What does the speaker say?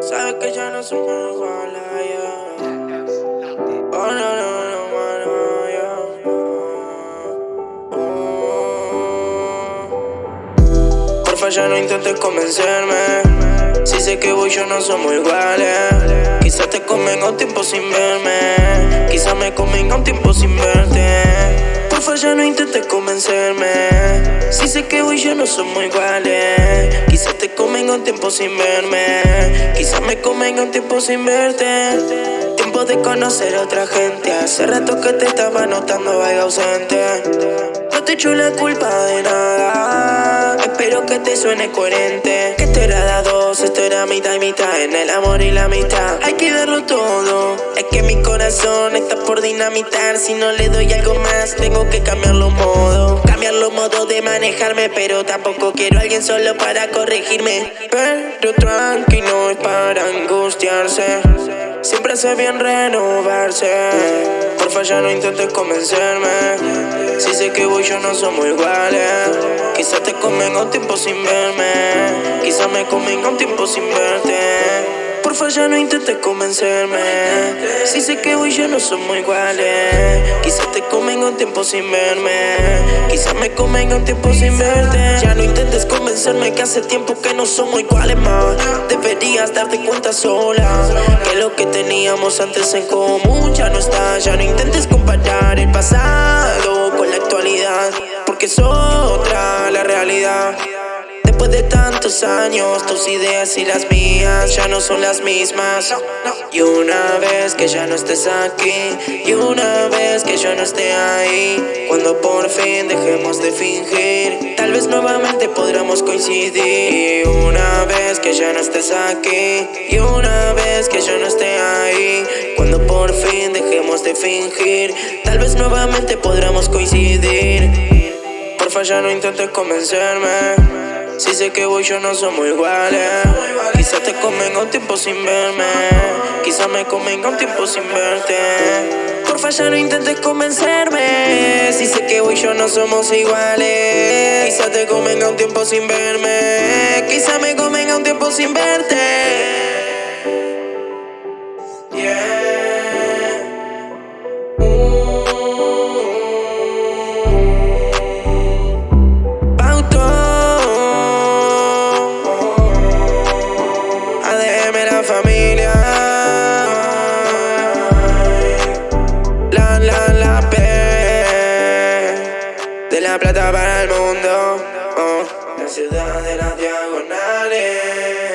Sabes que ya no somos iguales, yeah. Oh, no, no, no, no, yeah. Oh. Porfa, ya no intentes convencerme. Si sé que vos y yo no somos iguales. Quizás te convenga un tiempo sin verme. Quizás me convenga un tiempo sin verte. Porfa, ya no intentes convencerme. Si sé que vos y yo no somos iguales. Quizás te convenga un tiempo sin verme. Quizás me convenga un tiempo sin verte. Tiempo de conocer a otra gente. Hace rato que te estaba notando algo ausente. No te echo la culpa de nada. Espero que te suene coherente. Que esto era de dos, esto era mitad y mitad. En el amor y la mitad. Hay que darlo todo. Es que mi corazón está por dinamitar. Si no le doy algo más, tengo que cambiar los modos. Cambiar los modos de manejarme. Pero tampoco quiero a alguien solo para corregirme. Pero tranqui, no es para angustiarse. Siempre hace bien renovarse. Porfa, ya no intentes convencerme. Si sé que vos y yo no somos iguales. Un tiempo sin verme. Quizás me convenga un tiempo sin verte. Porfa, ya no intentes convencerme. Si sé que vos y yo no somos iguales. Quizás te convenga un tiempo sin verme. Quizás me convenga un tiempo sin verte. Ya no intentes convencerme que hace tiempo que no somos iguales más. Deberías darte cuenta sola que lo que teníamos antes en común ya no está. Ya no intentes comparar el pasado con la actualidad, porque la Después de tantos años, tus ideas y las mías ya no son las mismas. Y una vez que ya no estés aquí, y una vez que yo no esté ahí, cuando por fin dejemos de fingir, tal vez nuevamente podremos coincidir. Y una vez que ya no estés aquí, y una vez que yo no esté ahí, cuando por fin dejemos de fingir, tal vez nuevamente podremos coincidir. Ya no intentes convencerme. Si sé que vos y yo no somos iguales. Quizás te convenga un tiempo sin verme. Quizás me convenga un tiempo sin verte. Porfa, ya no intentes convencerme. Si sé que vos y yo no somos iguales. Quizás te convenga un tiempo sin verme. Quizás me convenga un tiempo sin verte. la plata para el mundo. Oh. La ciudad de las diagonales.